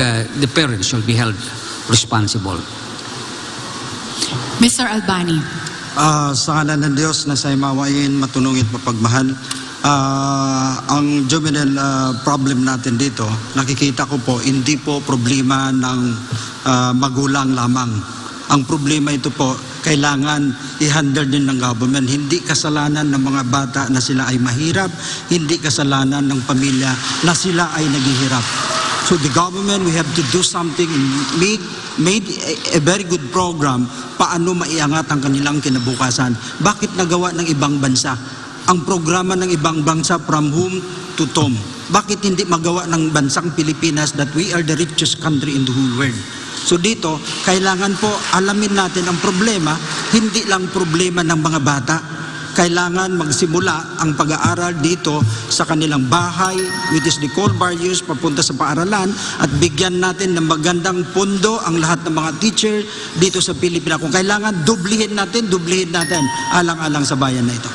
uh, the parents should be held responsible. Mr. Albani. Ah, sa ngalan ng Diyos na sa mawain, matunungit, mapagmahal, ah, ang juvenile ah, problem natin dito, nakikita ko po, hindi po problema ng ah, magulang lamang. Ang problema ito po, kailangan i-handle din ng government. Hindi kasalanan ng mga bata na sila ay mahirap, hindi kasalanan ng pamilya na sila ay naghihirap. So the government, we have to do something, make, made a, a very good program paano maiangat ang kanilang kinabukasan. Bakit nagawa ng ibang bansa? Ang programa ng ibang bansa from whom to tom. Bakit hindi magawa ng bansang Pilipinas that we are the richest country in the whole world? So dito, kailangan po alamin natin ang problema, hindi lang problema ng mga bata, kailangan magsimula ang pag-aaral dito sa kanilang bahay, which is the core values, papunta sa paaralan, at bigyan natin ng magandang pondo ang lahat ng mga teacher dito sa Pilipinas. Kung kailangan, dublihin natin, dublihin natin, alang-alang sa bayan na ito.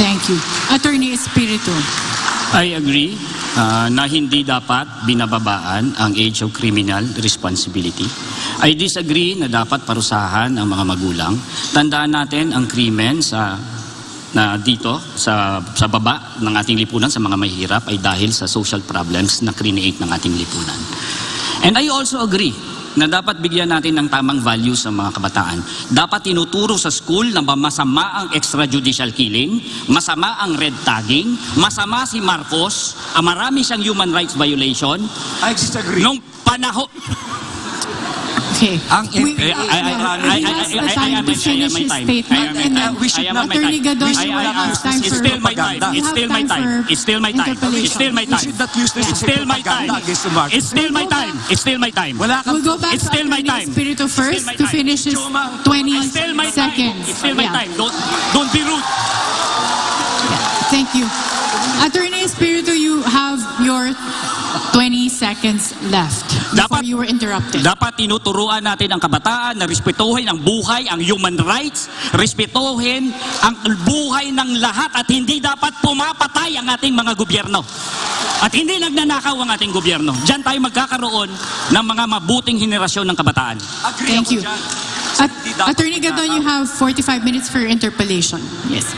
Thank you. Attorney Espiritu. I agree uh, na hindi dapat binababaan ang age of criminal responsibility. I disagree na dapat parusahan ang mga magulang. Tandaan natin ang krimen sa na dito sa sa baba ng ating lipunan sa mga mahihirap ay dahil sa social problems na create ng ating lipunan. And I also agree na dapat bigyan natin ng tamang values sa mga kabataan. Dapat tinuturo sa school na masama ang extrajudicial killing, masama ang red tagging, masama si Marcos, ah, marami siyang human rights violation. I disagree. Nung panahon, Okay. Ang We- I- I- I- I- He has the time to finish my his time. statement, and then Attorney. Gadon, you have time It's for- still my time. It's still my time It's still my time. It's still my time. It's still my time. It's still my time. It's still my time. We'll go back It's to still my Attorney time. Espiritu It's still first my to time. finish his Joma, 20 It's still my time. seconds. It's still my time. Don't be rude. Thank you. Attorney Espiritu, you have your 20 seconds left before Dapat- you were interrupted. Dapat tinuturuan natin ang kabataan na respetuhin ang buhay, ang human rights, respetuhin ang buhay ng lahat at hindi dapat pumapatay ang ating mga gobyerno. At hindi nagnanakaw ang ating gobyerno. Diyan tayo magkakaroon ng mga mabuting henerasyon ng kabataan. Agree Thank you. At, Attorney Gadon, you have 45 minutes for your interpellation. Yes.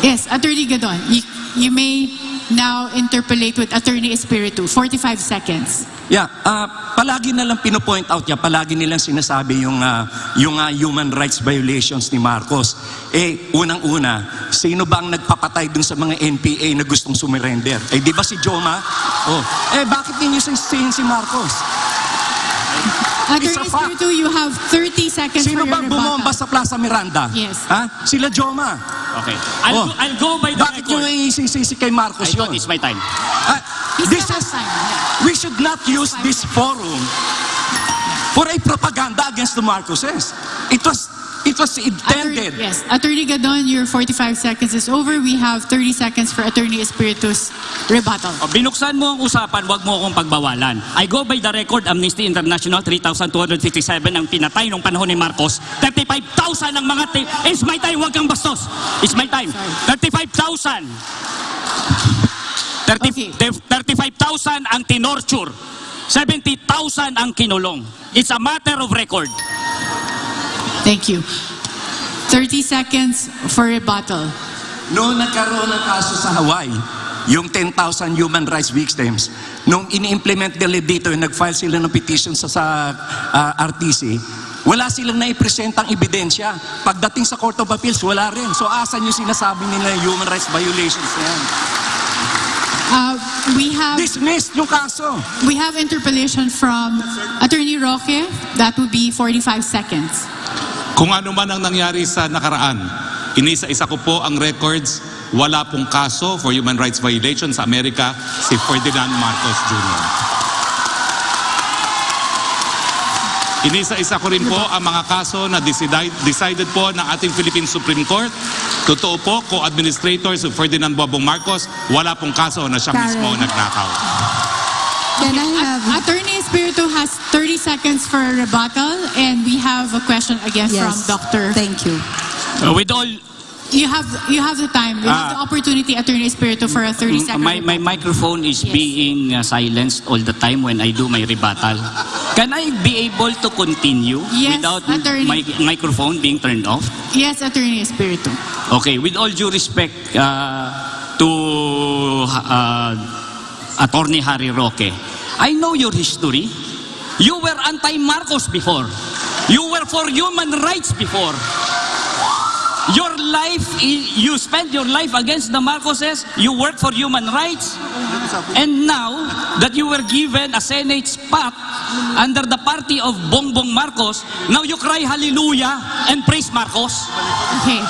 Yes, Attorney Gadon, you, you may now interpolate with Attorney Espiritu. 45 seconds. Yeah, ah, palagi na lang pinopoint out niya, palagi nilang sinasabi yung, ah, yung ah, human rights violations ni Marcos. Eh, unang-una, sino ba ang nagpapatay dun sa mga NPA na gustong sumurrender? Eh, di ba si Joma? Oh. Eh, bakit ninyo sisihin si Marcos? Attorney It's a fact. Espiritu, you have 30 seconds Sino for your bang bumomba rebuttal. sa Plaza Miranda? Yes. Ha? Sila Joma. Okay. I'll, Oh. go, I'll go by the Bakit nyo record. isisisi kay Marcos I thought yun? it's my time. Ah, He this still is, time. we should not use this forum for a propaganda against the Marcoses. It was, it was Attorney, intended. yes. Attorney Gadon, your 45 seconds is over. We have 30 seconds for Attorney Espiritu's rebuttal. O, binuksan mo ang usapan, wag mo akong pagbawalan. I go by the record, Amnesty International, 3,257 ang pinatay nung panahon ni Marcos. 35,000 ang mga... It's my time, wag kang bastos. It's my time. 35,000. 30 Okay. 35,000 ang tinorture. 70,000 ang kinulong. It's a matter of record. Thank you. 30 seconds for rebuttal. Noong nagkaroon ng kaso sa Hawaii, yung 10,000 human rights victims, nung ini-implement nila dito, nag-file sila ng petition sa, sa ah, RTC, wala silang naipresentang ebidensya. Pagdating sa Court of Appeals, wala rin. So asan yung sinasabi nila yung human rights violations na yan? Uh, we have Dismissed yung kaso. we have interpellation from Attorney Roque. That would be 45 seconds. Kung ano man ang nangyari sa nakaraan, inisa-isa ko po ang records. Wala pong kaso for human rights violation sa Amerika si Ferdinand Marcos Jr. Inisa-isa ko rin po ang mga kaso na decided, decided po ng ating Philippine Supreme Court. Totoo po, co-administrator si Ferdinand Bobong Marcos, wala pong kaso na siya mismo nagnakaw. Can I have, has 30 seconds for a rebuttal, and we have a question again yes, from Dr. thank you. Uh, with all You have you have the time. You have Ah. the opportunity, Attorney Espiritu, for a 30 second. My, my microphone is Yes. being uh, silenced all the time when I do my rebuttal. Can I be able to continue Yes, without attorney. my microphone being turned off? Yes, Attorney Espiritu. Okay, with all due respect uh, to uh, Attorney Harry Roque, I know your history. You were anti-Marcos before. You were for human rights before. Your life, you spent your life against the Marcoses. You work for human rights. And now that you were given a Senate spot under the party of Bongbong Marcos, now you cry hallelujah and praise Marcos. Okay.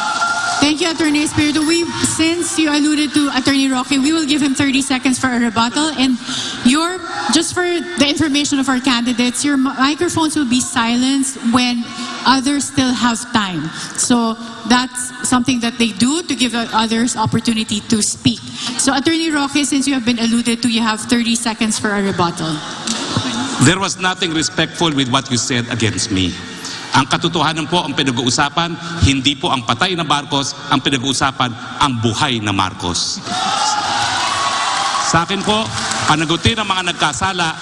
Thank you, Attorney Espiritu. We, since you alluded to Attorney Roque, we will give him 30 seconds for a rebuttal. And your, just for the information of our candidates, your microphones will be silenced when others still have time. So that's something that they do to give others opportunity to speak. So Attorney Roque, since you have been alluded to, you have 30 seconds for a rebuttal. There was nothing respectful with what you said against me. Ang katotohanan po ang pinag-uusapan, hindi po ang patay na Marcos, ang pinag-uusapan, ang buhay na Marcos. Sa akin po, panagutin ang mga nagkasala,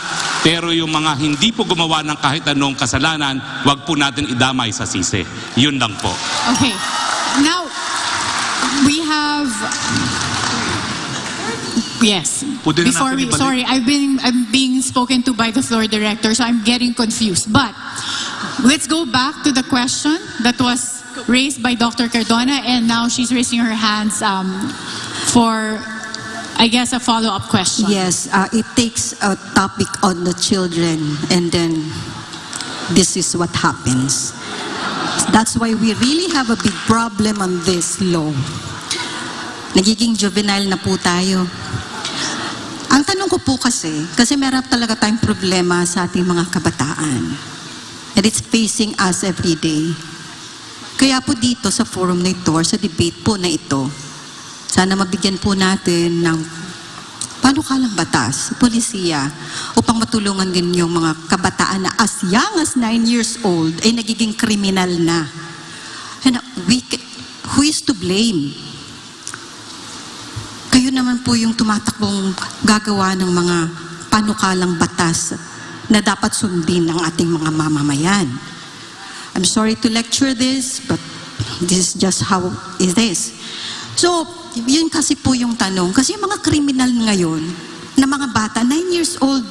pero yung mga hindi po gumawa ng kahit anong kasalanan, wag po natin idamay sa sisi. Yun lang po. Okay. Now, we have. Yes. Pwede Before we, sorry, I've been I'm being spoken to by the floor director, so I'm getting confused. But let's go back to the question that was raised by Dr. Cardona, and now she's raising her hands um, for, I guess, a follow-up question. Yes, uh, it takes a topic on the children and then this is what happens. That's why we really have a big problem on this law. Nagiging juvenile na po tayo. Ang tanong ko po kasi, kasi meron talaga tayong problema sa ating mga kabataan. And it's facing us every day. Kaya po dito sa forum na ito, sa debate po na ito, sana mabigyan po natin ng panukalang batas, polisiya, upang matulungan din yung mga kabataan na as young as 9 years old ay nagiging kriminal na. And we, ca- who is to blame? Kayo naman po yung tumatakbong gagawa ng mga panukalang batas na dapat sundin ng ating mga mamamayan. I'm sorry to lecture this, but this is just how it is. So, yun kasi po yung tanong. Kasi yung mga kriminal ngayon, na mga bata, 9 years old,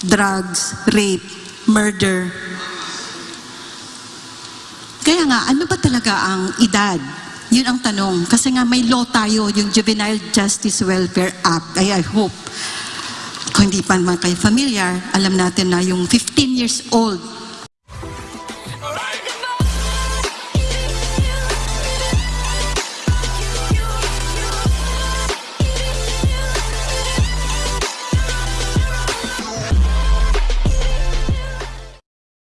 drugs, rape, murder. Kaya nga, ano ba talaga ang edad? Yun ang tanong. Kasi nga may law tayo, yung Juvenile Justice Welfare Act. Ay, I hope, kung hindi pa naman kayo familiar, alam natin na yung 15 years old